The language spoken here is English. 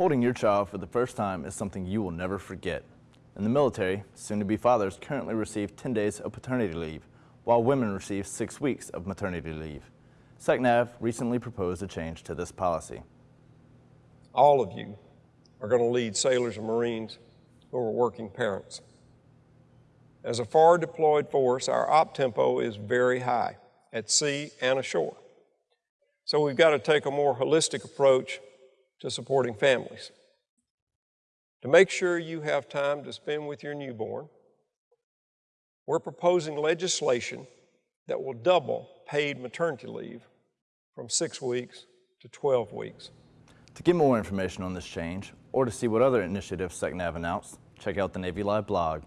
Holding your child for the first time is something you will never forget. In the military, soon-to-be fathers currently receive 10 days of paternity leave, while women receive six weeks of maternity leave. SECNAV recently proposed a change to this policy. All of you are going to lead sailors and Marines who are working parents. As a far deployed force, our op tempo is very high at sea and ashore. So we've got to take a more holistic approach to supporting families. To make sure you have time to spend with your newborn, we're proposing legislation that will double paid maternity leave from six weeks to 12 weeks. To get more information on this change, or to see what other initiatives SECNAV announced, check out the Navy Live blog